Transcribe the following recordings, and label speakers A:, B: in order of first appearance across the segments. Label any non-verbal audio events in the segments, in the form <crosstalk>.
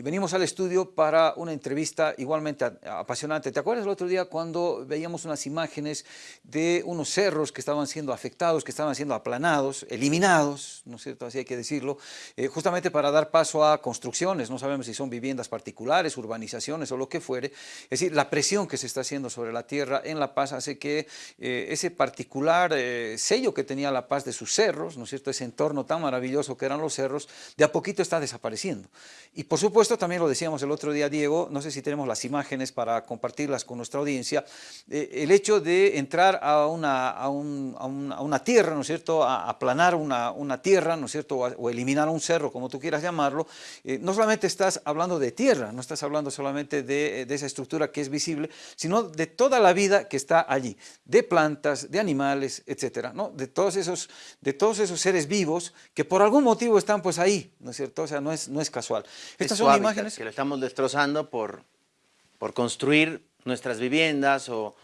A: y venimos al estudio para una entrevista igualmente apasionante. ¿Te acuerdas el otro día cuando veíamos unas imágenes de unos cerros que estaban siendo afectados, que estaban siendo aplanados, eliminados, ¿no es cierto? Así hay que decirlo, eh, justamente para dar paso a construcciones, no sabemos si son viviendas particulares, urbanizaciones o lo que fuere. Es decir, la presión que se está haciendo sobre la tierra en La Paz hace que eh, ese particular eh, sello que tenía La Paz de sus cerros, ¿no es cierto? Ese entorno tan maravilloso que eran los cerros, de a poquito está desapareciendo. Y por supuesto, también lo decíamos el otro día, Diego, no sé si tenemos las imágenes para compartirlas con nuestra audiencia, eh, el hecho de entrar a una, a, una tierra, ¿no es cierto?, a aplanar una, una tierra, ¿no es cierto?, o, eliminar un cerro, como tú quieras llamarlo, eh, no solamente estás hablando de tierra, no estás hablando solamente de, de esa estructura que es visible, sino de toda la vida que está allí, de plantas, de animales, etcétera, ¿no? de, todos esos, de todos esos seres vivos que por algún motivo están pues ahí, ¿no es cierto? O sea, no es, no es casual.
B: Imágenes... Que lo estamos destrozando por, por construir nuestras viviendas o,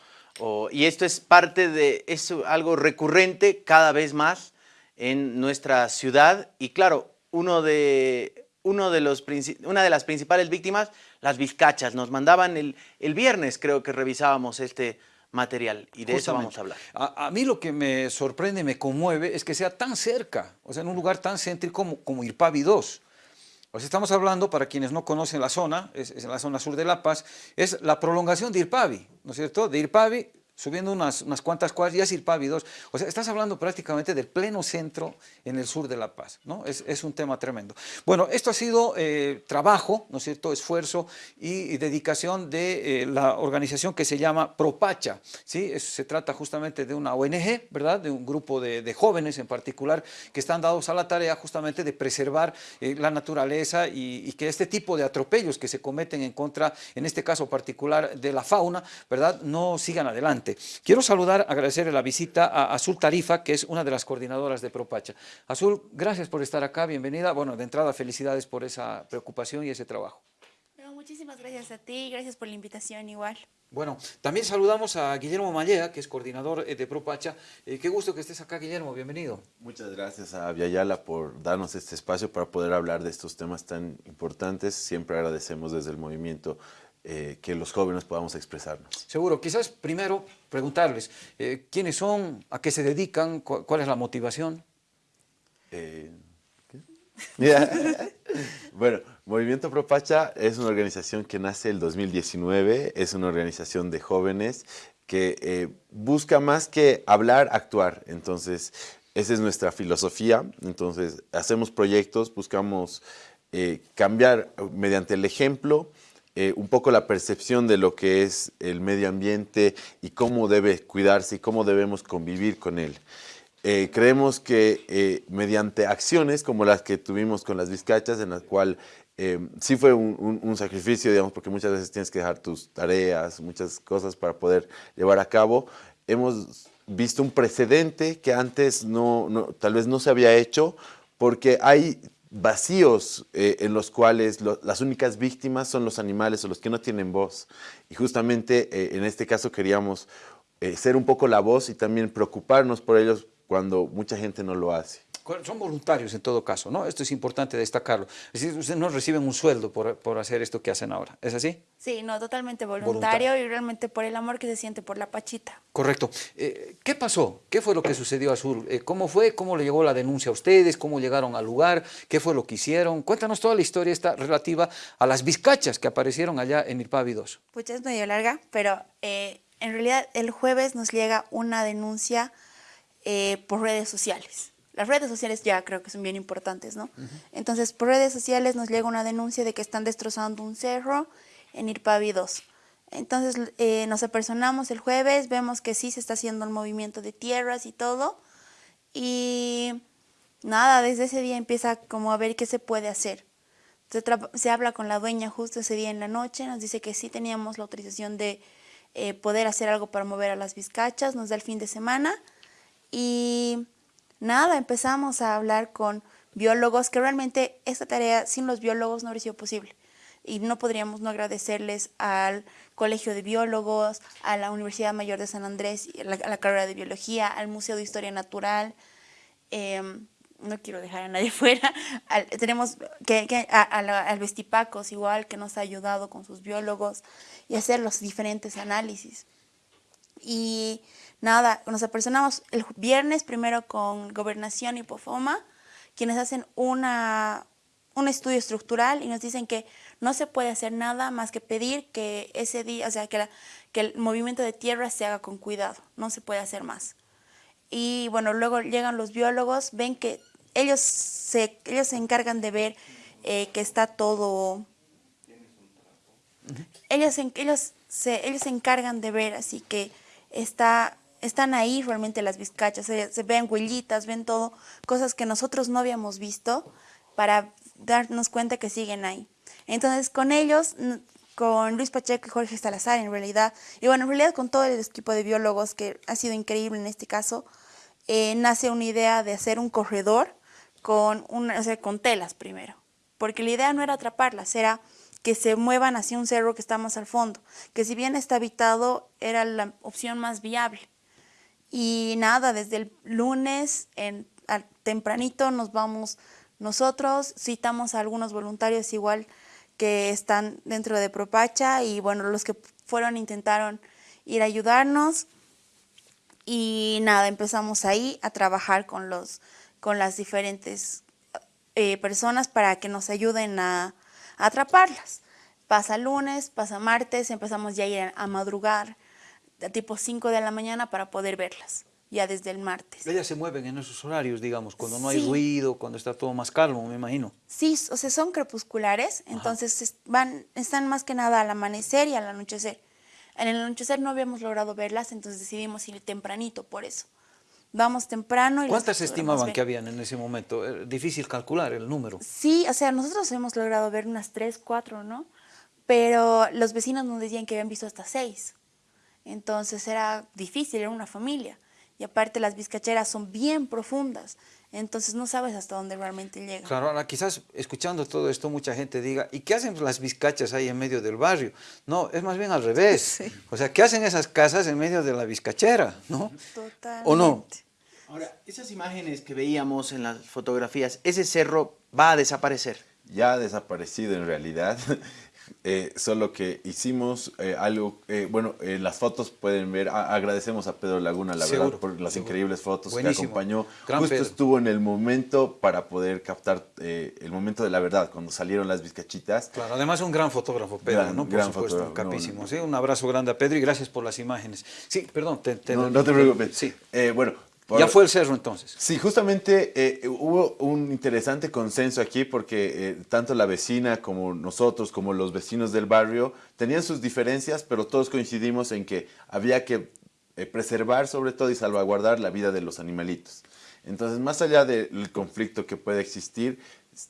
B: y esto es parte de, es algo recurrente cada vez más en nuestra ciudad. Y claro, uno de, uno de los, una de las principales víctimas, las vizcachas, nos mandaban el, el viernes creo que revisábamos este material y de eso vamos a hablar.
A: A, mí lo que me sorprende, me conmueve es que sea tan cerca, o sea, en un lugar tan céntrico como, como Irpavi 2. Sea, estamos hablando, para quienes no conocen la zona, es, la zona sur de La Paz, es la prolongación de Irpavi, ¿no es cierto? De Irpavi subiendo unas, unas cuantas cuadras, ya es Irpavi 2. O sea, estás hablando prácticamente del pleno centro en el sur de La Paz, ¿no? Es, es un tema tremendo. Bueno, esto ha sido eh, trabajo, ¿no es cierto?, esfuerzo y, dedicación de eh, la organización que se llama Propacha, ¿sí? se trata justamente de una ONG, ¿verdad?, de un grupo de, de, jóvenes en particular que están dados a la tarea justamente de preservar eh, la naturaleza y, y, que este tipo de atropellos que se cometen en contra, en este caso particular, de la fauna, ¿verdad?, no sigan adelante. Quiero saludar, agradecerle la visita a Azul Tarifa, que es una de las coordinadoras de Propacha. Azul, gracias por estar acá, bienvenida. Bueno, de entrada, felicidades por esa preocupación y ese trabajo.
C: muchísimas gracias a ti, gracias por la invitación igual.
A: Bueno, también saludamos a Guillermo Mallea, que es coordinador eh, de Propacha. Eh, qué gusto que estés acá, Guillermo, bienvenido.
D: Muchas gracias a Viayala por darnos este espacio para poder hablar de estos temas tan importantes. Siempre agradecemos desde el movimiento eh, que los jóvenes podamos expresarnos.
A: Seguro, quizás primero preguntarles, eh, ¿quiénes son? ¿A qué se dedican? ¿Cuál es la motivación?
D: Eh, <laughs> bueno, Movimiento Propacha es una organización que nace el 2019, es una organización de jóvenes que busca más que hablar, actuar. Entonces, esa es nuestra filosofía. Entonces, hacemos proyectos, buscamos cambiar mediante el ejemplo, eh, un poco la percepción de lo que es el medio ambiente y cómo debe cuidarse y cómo debemos convivir con él. Eh, creemos que eh, mediante acciones como las que tuvimos con las vizcachas, en las cual sí fue un, sacrificio, digamos, porque muchas veces tienes que dejar tus tareas, muchas cosas para poder llevar a cabo, hemos visto un precedente que antes no, tal vez no se había hecho, porque hay vacíos eh, en los cuales las únicas víctimas son los animales o los que no tienen voz. Y justamente eh, en este caso queríamos eh, ser un poco la voz y también preocuparnos por ellos cuando mucha gente no lo hace
A: son voluntarios en todo caso, ¿no? Esto es importante destacarlo. Es decir, ustedes no reciben un sueldo por, por hacer esto que hacen ahora, ¿es así?
C: Sí, no, totalmente voluntario, y realmente por el amor que se siente por la Pachita.
A: Correcto. Eh, ¿Qué pasó? ¿Qué fue lo que sucedió a Azul? Eh, ¿Cómo fue? ¿Cómo le llegó la denuncia a ustedes? ¿Cómo llegaron al lugar? ¿Qué fue lo que hicieron? Cuéntanos toda la historia esta relativa a las vizcachas que aparecieron allá en Irpavi 2.
C: Pues es medio larga, pero eh, en realidad el jueves nos llega una denuncia por redes sociales las redes sociales ya creo que son bien importantes, ¿no? Entonces, por redes sociales nos llega una denuncia de que están destrozando un cerro en Irpavi 2. Entonces, eh, nos apersonamos el jueves, vemos que sí se está haciendo el movimiento de tierras y todo. Y nada, desde ese día empieza como a ver qué se puede hacer. Se, se habla con la dueña justo ese día en la noche, nos dice que sí teníamos la autorización de eh, poder hacer algo para mover a las vizcachas, nos da el fin de semana. Y Nada, empezamos a hablar con biólogos, que realmente esta tarea sin los biólogos no habría sido posible. Y no podríamos no agradecerles al Colegio de Biólogos, a la Universidad Mayor de San Andrés, a la, carrera de Biología, al Museo de Historia Natural. Em, no quiero dejar a nadie <laughs> fuera, tenemos que, al Vestipacos igual, que nos ha ayudado con sus biólogos y hacer los diferentes análisis. Y nada, nos apersonamos el viernes primero con Gobernación y Pofoma, quienes hacen una, un estudio estructural y nos dicen que no se puede hacer nada más que pedir que ese día, o sea, que, que el movimiento de tierra se haga con cuidado, no se puede hacer más. Y bueno, luego llegan los biólogos, ven que ellos se, ellos se encargan de ver eh, que está todo... Ellos, ellos, se, ellos se encargan de ver, así que está, están ahí realmente las vizcachas, se, ven huellitas, ven todo, cosas que nosotros no habíamos visto para darnos cuenta que siguen ahí. Entonces con ellos, con Luis Pacheco y Jorge Salazar en realidad, y bueno, en realidad con todo el equipo de biólogos que ha sido increíble en este caso, eh, nace una idea de hacer un corredor con, una, con telas primero, porque la idea no era atraparlas, era que se muevan hacia un cerro que está más al fondo, que si bien está habitado era la opción más viable. Y nada, desde el lunes en, al tempranito nos vamos nosotros, citamos a algunos voluntarios igual que están dentro de Propacha y bueno, los que fueron intentaron ir a ayudarnos y nada, empezamos ahí a trabajar con, los, con las diferentes eh, personas para que nos ayuden a, atraparlas. Pasa lunes, pasa martes, empezamos ya a ir a, madrugar a tipo 5 de la mañana para poder verlas ya desde el martes.
A: Ellas se mueven en esos horarios, digamos, cuando no hay ruido, cuando está todo más calmo, me imagino.
C: Sí, o sea, son crepusculares, entonces van, están más que nada al amanecer y al anochecer. En el anochecer no habíamos logrado verlas, entonces decidimos ir tempranito por eso. Vamos temprano. Y
A: ¿Cuántas estimaban que habían en ese momento? Eh, difícil calcular el número.
C: Sí, o sea, nosotros hemos logrado ver unas tres, cuatro, ¿no? Pero los vecinos nos decían que habían visto hasta seis. Entonces era difícil, era una familia. Y aparte las vizcacheras son bien profundas. Entonces no sabes hasta dónde realmente llega.
A: Claro, ahora quizás escuchando todo esto mucha gente diga, ¿y qué hacen las vizcachas ahí en medio del barrio? No, es más bien al revés. <laughs> O sea, ¿qué hacen esas casas en medio de la vizcachera? ¿no?
C: Totalmente.
A: ¿O no?
B: Ahora, esas imágenes que veíamos en las fotografías, ¿ese cerro va a desaparecer?
D: Ya ha desaparecido en realidad. <laughs> Eh, solo que hicimos eh, algo, eh, bueno, en las fotos pueden ver, agradecemos a Pedro Laguna, la verdad, por las increíbles fotos que acompañó. Justo estuvo en el momento para poder captar el momento de la verdad, cuando salieron las bizcachitas.
A: Claro, además un gran fotógrafo, Pedro, ¿no? Por gran supuesto, capísimo. ¿sí? Un abrazo grande a Pedro y gracias por las imágenes. Sí, perdón.
D: Te, no, no te preocupes. Sí. bueno,
A: ya fue el cerro entonces.
D: Sí, justamente eh, hubo un interesante consenso aquí porque eh, tanto la vecina como nosotros, como los vecinos del barrio, tenían sus diferencias, pero todos coincidimos en que había que eh, preservar sobre todo y salvaguardar la vida de los animalitos. Entonces, más allá del conflicto que puede existir,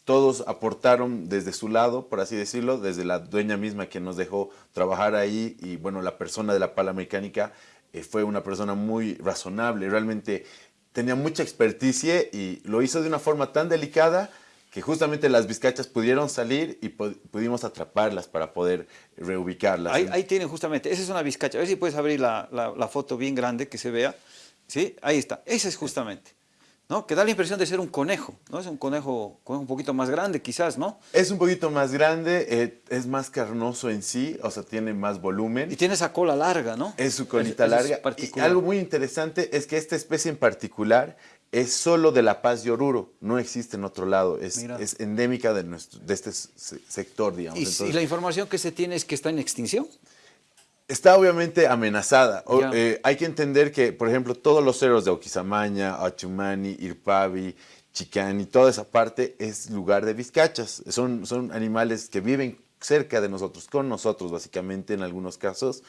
D: todos aportaron desde su lado, por así decirlo, desde la dueña misma que nos dejó trabajar ahí y bueno, la persona de la pala mecánica eh, fue una persona muy razonable, realmente tenía mucha experticia y lo hizo de una forma tan delicada que justamente las vizcachas pudieron salir y pudimos atraparlas para poder reubicarlas.
A: Ahí, ahí tienen justamente, esa es una vizcacha, a ver si puedes abrir la, la foto bien grande que se vea, ¿sí? Ahí está, esa es justamente. ¿No? Que da la impresión de ser un conejo, ¿no? Es un conejo, un poquito más grande quizás, ¿no?
D: Es un poquito más grande, eh, es más carnoso en sí, o sea, tiene más volumen.
A: Y tiene esa cola larga, ¿no?
D: Es su colita larga. y algo muy interesante es que esta especie en particular es solo de La Paz de Oruro, no existe en otro lado, es, es endémica de, nuestro, de este sector, digamos.
A: ¿Y la información que se tiene es que está en extinción?
D: Está obviamente amenazada. Eh, hay que entender que, por ejemplo, todos los cerros de Oquisamaña, Achumani, Irpavi, Chicani, toda esa parte es lugar de vizcachas. Son, son animales que viven cerca de nosotros, con nosotros básicamente en algunos casos,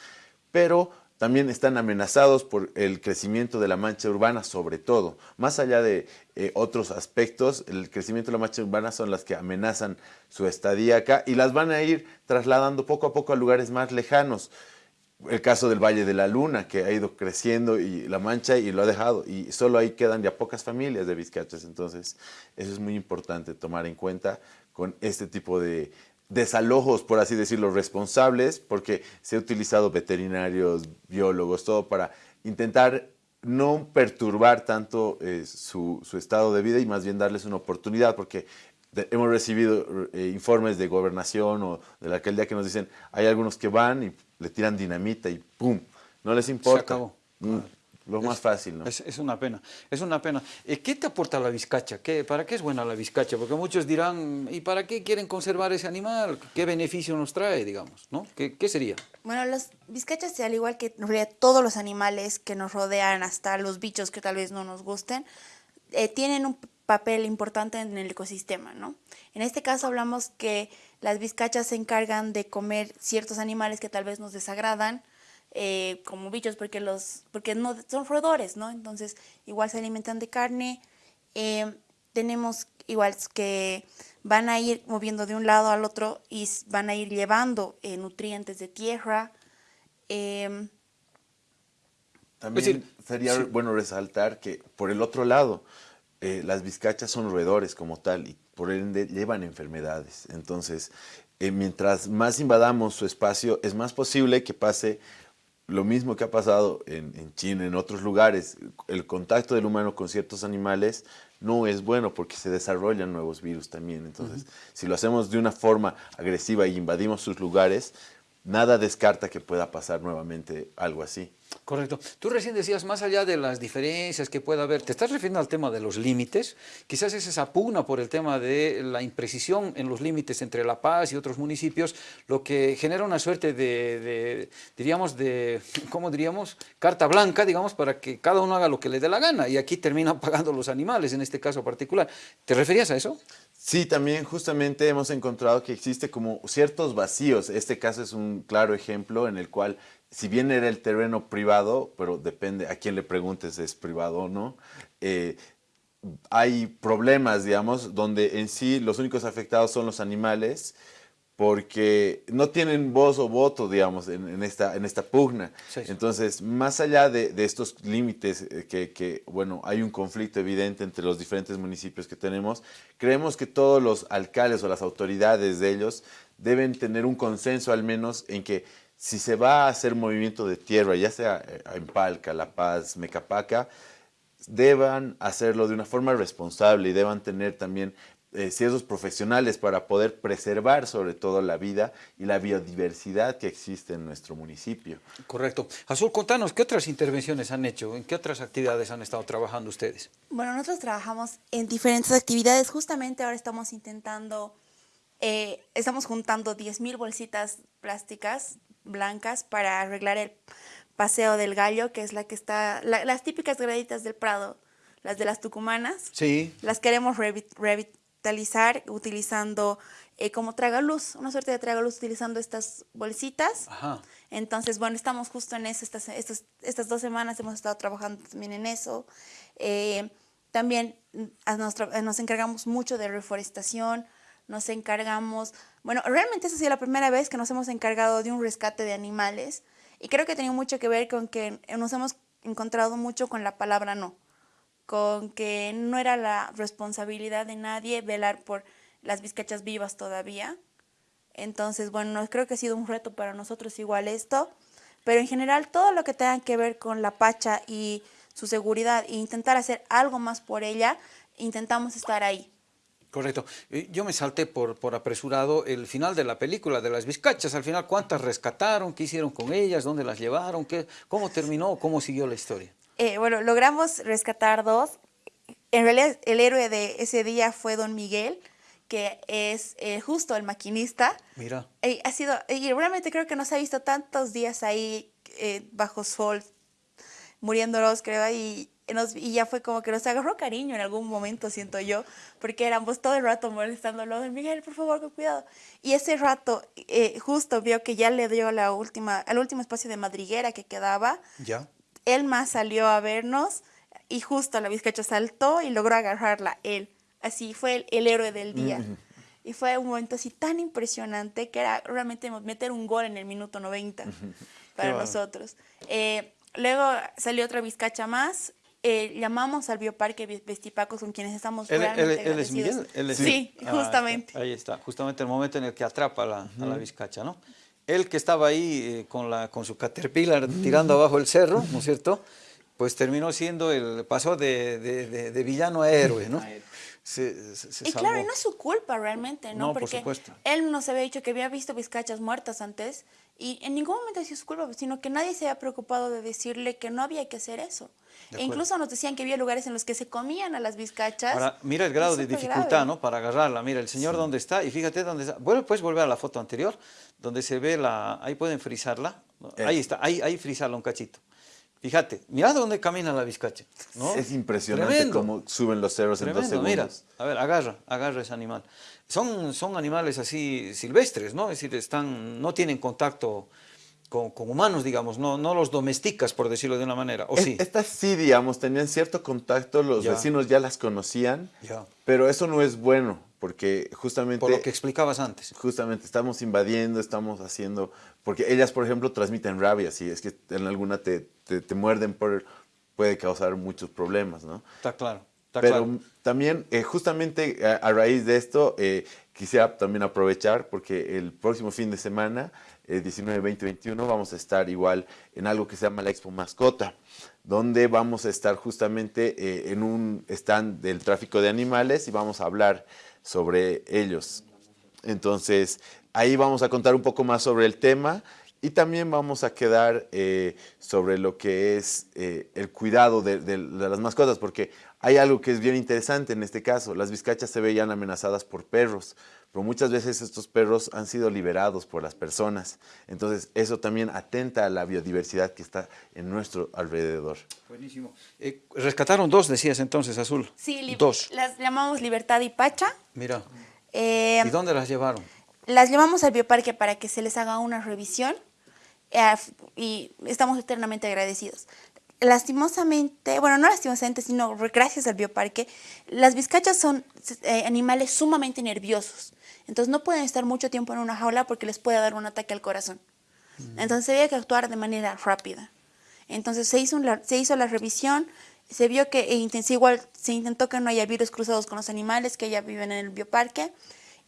D: pero también están amenazados por el crecimiento de la mancha urbana sobre todo. Más allá de eh, otros aspectos, el crecimiento de la mancha urbana son las que amenazan su estadía acá y las van a ir trasladando poco a poco a lugares más lejanos el caso del Valle de la Luna, que ha ido creciendo y la mancha y lo ha dejado. Y solo ahí quedan ya pocas familias de vizcachas. Entonces, eso es muy importante tomar en cuenta con este tipo de desalojos, por así decirlo, responsables, porque se ha utilizado veterinarios, biólogos, todo para intentar no perturbar tanto eh, su, estado de vida y más bien darles una oportunidad, porque hemos recibido eh, informes de gobernación o de la alcaldía que nos dicen, hay algunos que van y le tiran dinamita y ¡pum! No les importa. Se acabó. Mm. Lo más fácil, ¿no?
A: Es, una pena, es una pena. Eh, ¿Qué te aporta la vizcacha? ¿Qué, ¿Para qué es buena la vizcacha? Porque muchos dirán, ¿y para qué quieren conservar ese animal? ¿Qué beneficio nos trae, digamos? ¿no? ¿Qué, qué sería?
C: Bueno, las vizcachas, al igual que todos los animales que nos rodean, hasta los bichos que tal vez no nos gusten, eh, tienen un papel importante en el ecosistema, ¿no? En este caso hablamos que las vizcachas se encargan de comer ciertos animales que tal vez nos desagradan, eh, como bichos porque los porque no son roedores, ¿no? Entonces igual se alimentan de carne. Eh, tenemos igual que van a ir moviendo de un lado al otro y van a ir llevando eh, nutrientes de tierra.
D: Em, También sería bueno resaltar que por el otro lado, las vizcachas son roedores como tal y por ende llevan enfermedades. Entonces, mientras más invadamos su espacio, es más posible que pase lo mismo que ha pasado en, China, en otros lugares, el contacto del humano con ciertos animales no es bueno porque se desarrollan nuevos virus también. Entonces, si lo hacemos de una forma agresiva y invadimos sus lugares, nada descarta que pueda pasar nuevamente algo así.
A: Correcto. Tú recién decías, más allá de las diferencias que pueda haber, te estás refiriendo al tema de los límites, quizás es esa pugna por el tema de la imprecisión en los límites entre La Paz y otros municipios, lo que genera una suerte de, diríamos, de, <laughs> ¿cómo diríamos? Carta blanca, digamos, para que cada uno haga lo que le dé la gana, y aquí terminan <laughs> pagando los animales, en este caso particular. ¿Te referías a eso?
D: Sí, también justamente hemos encontrado que existe como ciertos vacíos. Este caso es un claro ejemplo en el cual si bien era el terreno privado, pero depende a quién le preguntes si es privado o no, eh, hay problemas, digamos, donde en sí los únicos afectados son los animales, porque no tienen voz o voto, digamos, en, esta, en esta pugna. Entonces, más allá de, estos límites, eh, que, que, bueno, hay un conflicto evidente entre los diferentes municipios que tenemos, creemos que todos los alcaldes o las autoridades de ellos deben tener un consenso al menos en que si se va a hacer movimiento de tierra, ya sea eh, en Palca, La Paz, Mecapaca, deban hacerlo de una forma responsable y deban tener también eh, ciertos profesionales para poder preservar sobre todo la vida y la biodiversidad que existe en nuestro municipio.
A: Correcto. Azul, contanos, ¿qué otras intervenciones han hecho? ¿En qué otras actividades han estado trabajando ustedes?
C: Bueno, nosotros trabajamos en diferentes actividades. Justamente ahora estamos intentando, eh, estamos juntando 10.000 bolsitas plásticas blancas para arreglar el paseo del gallo, que es la que está, las típicas graditas del Prado, las de las tucumanas.
A: Sí.
C: Las queremos revitalizar utilizando eh, como tragaluz, una suerte de tragaluz utilizando estas bolsitas. Ajá. Entonces, bueno, estamos justo en eso, estas, estas, estas dos semanas hemos estado trabajando también en eso. Eh, también nos, nos encargamos mucho de reforestación, nos encargamos, bueno, realmente esa ha sido la primera vez que nos hemos encargado de un rescate de animales y creo que ha tenido mucho que ver con que nos hemos encontrado mucho con la palabra no, con que no era la responsabilidad de nadie velar por las vizcachas vivas todavía. Entonces, bueno, creo que ha sido un reto para nosotros igual esto, pero en general todo lo que tenga que ver con la pacha y su seguridad e intentar hacer algo más por ella, intentamos estar ahí.
A: Correcto. Yo me salté por, por apresurado el final de la película de las vizcachas. Al final, ¿cuántas rescataron? ¿Qué hicieron con ellas? ¿Dónde las llevaron? ¿Qué, ¿Cómo terminó? ¿Cómo siguió la historia?
C: Eh, bueno, logramos rescatar dos. En realidad, el héroe de ese día fue Don Miguel, que es eh, justo el maquinista.
A: Mira.
C: Eh, ha sido, y realmente creo que nos ha visto tantos días ahí bajo sol, muriéndolos, creo, y y ya fue como que nos agarró cariño en algún momento, siento yo, porque éramos todo el rato molestándolo, Miguel, por favor, con cuidado. Y ese rato eh, justo vio que ya le dio la última, el último espacio de madriguera que quedaba.
A: Ya.
C: Más salió a vernos y justo la vizcacha saltó y logró agarrarla él. Así fue el, héroe del día. Y fue un momento así tan impresionante que era realmente meter un gol en el minuto 90 para nosotros. Eh, luego salió otra vizcacha más eh, llamamos al Bioparque Vestipacos con quienes estamos
A: él, él, es Miguel?
C: sí, ah, justamente.
A: ahí está, justamente el momento en el que atrapa a la, a la vizcacha, ¿no? Él que estaba ahí eh, con, la, con su caterpillar tirando abajo el cerro, ¿no es cierto? pues terminó siendo el, pasó de, de, de, villano a héroe, ¿no?
C: Se, se, y claro, y no es su culpa realmente, ¿no?
A: no
C: Porque
A: por supuesto.
C: él nos había dicho que había visto vizcachas muertas antes y en ningún momento sido su culpa, sino que nadie se había preocupado de decirle que no había que hacer eso. E incluso nos decían que había lugares en los que se comían a las vizcachas.
A: Ahora, mira el grado de dificultad, ¿no? Para agarrarla. Mira, el señor dónde está y fíjate dónde está. Bueno, puedes volver a la foto anterior, donde se ve la... Ahí pueden frizarla. Eh. Ahí está, ahí, ahí frizarla un cachito. Fíjate, mira dónde camina la vizcacha. ¿no? <laughs>
D: Es impresionante cómo suben los cerros en dos segundos. Mira,
A: a ver, agarra, agarra ese animal. Son, son animales así silvestres, ¿no? Es decir, están, no tienen contacto con, humanos, digamos, no, no los domesticas, por decirlo de una manera, ¿o sí?
D: Estas sí, digamos, tenían cierto contacto, los vecinos ya las conocían, pero eso no es bueno, porque justamente...
A: Por lo que explicabas antes.
D: Justamente, estamos invadiendo, estamos haciendo... Porque ellas, por ejemplo, transmiten rabia, si es que en alguna te, te, muerden, por, puede causar muchos problemas, ¿no?
A: Está claro.
D: Pero también, eh, justamente a, raíz de esto, eh, quisiera también aprovechar, porque el próximo fin de semana, el 19, 20, 21, vamos a estar igual en algo que se llama la Expo Mascota, donde vamos a estar justamente eh, en un stand del tráfico de animales y vamos a hablar sobre ellos. Entonces, ahí vamos a contar un poco más sobre el tema y también vamos a quedar eh, sobre lo que es eh, el cuidado de, las mascotas, porque hay algo que es bien interesante en este caso. Las vizcachas se veían amenazadas por perros, pero muchas veces estos perros han sido liberados por las personas. Entonces, eso también atenta a la biodiversidad que está en nuestro alrededor.
A: Buenísimo. Eh, rescataron dos, decías entonces, Azul.
C: Sí, dos. Las llamamos Libertad y Pacha.
A: Mira. ¿Y dónde las llevaron?
C: Las llevamos al bioparque para que se les haga una revisión eh, y estamos eternamente agradecidos. Lastimosamente, bueno, no lastimosamente, sino gracias al bioparque, las vizcachas son eh, animales sumamente nerviosos. Entonces no pueden estar mucho tiempo en una jaula porque les puede dar un ataque al corazón. Mm. Entonces había que actuar de manera rápida. Entonces se hizo, se hizo la revisión, se vio que e igual se intentó que no haya virus cruzados con los animales que ya viven en el bioparque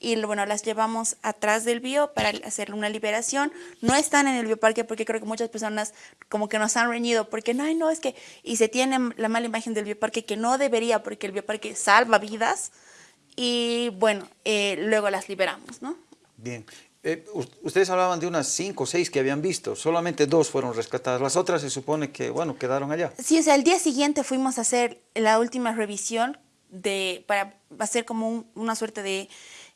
C: y bueno, las llevamos atrás del bio para hacer una liberación. No están en el bioparque porque creo que muchas personas como que nos han reñido porque no, no, es que, y se tiene la mala imagen del bioparque que no debería porque el bioparque salva vidas y bueno, eh, luego las liberamos, ¿no?
A: Bien. Eh, ustedes hablaban de unas cinco o seis que habían visto, solamente dos fueron rescatadas, las otras se supone que, bueno, quedaron allá.
C: Sí, o sea, el día siguiente fuimos a hacer la última revisión de, para hacer como una suerte de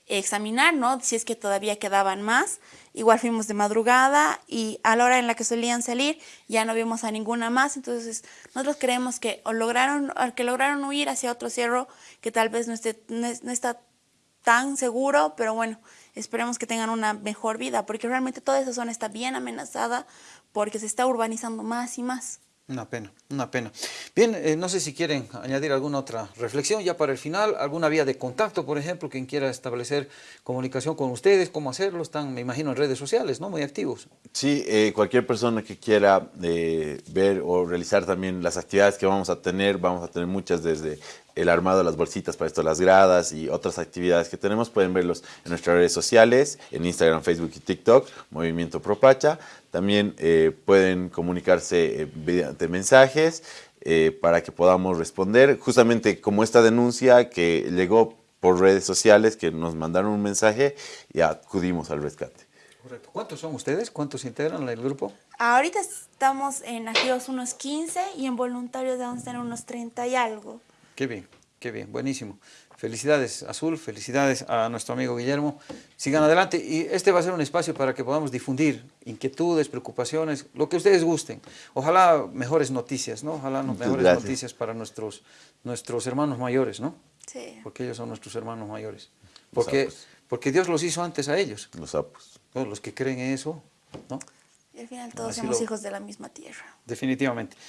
C: examinar, ¿no? Si es que todavía quedaban más. Igual fuimos de madrugada y a la hora en la que solían salir ya no vimos a ninguna más. Entonces nosotros creemos que o lograron, que lograron huir hacia otro cerro que tal vez no, esté, no, no está tan seguro, pero bueno, esperemos que tengan una mejor vida, porque realmente toda esa zona está bien amenazada porque se está urbanizando más y más.
A: Una pena, una pena. Bien, eh, no sé si quieren añadir alguna otra reflexión ya para el final, alguna vía de contacto, por ejemplo, quien quiera establecer comunicación con ustedes, cómo hacerlo, están, me imagino, en redes sociales, ¿no? Muy activos.
D: Sí, eh, cualquier persona que quiera eh, ver o realizar también las actividades que vamos a tener, vamos a tener muchas desde el armado de las bolsitas para esto, las gradas y otras actividades que tenemos, pueden verlos en nuestras redes sociales, en Instagram, Facebook y TikTok, Movimiento Propacha. También eh, pueden comunicarse eh, mediante mensajes eh, para que podamos responder. Justamente como esta denuncia que llegó por redes sociales, que nos mandaron un mensaje y acudimos al rescate.
A: Correcto. ¿Cuántos son ustedes? ¿Cuántos integran el grupo?
C: Ahorita estamos en activos unos 15 y en voluntarios a tener unos 30 y algo.
A: Qué bien, qué bien, buenísimo. Felicidades, Azul, felicidades a nuestro amigo Guillermo. Sigan adelante y este va a ser un espacio para que podamos difundir inquietudes, preocupaciones, lo que ustedes gusten. Ojalá mejores noticias, ¿no? Ojalá mejores noticias para nuestros, nuestros hermanos mayores, ¿no?
C: Sí.
A: Porque ellos son nuestros hermanos mayores. Porque, porque Dios los hizo antes a ellos.
D: Los sapos.
A: Los que creen en eso, ¿no?
C: Y al final todos somos hijos de la misma tierra.
A: Definitivamente.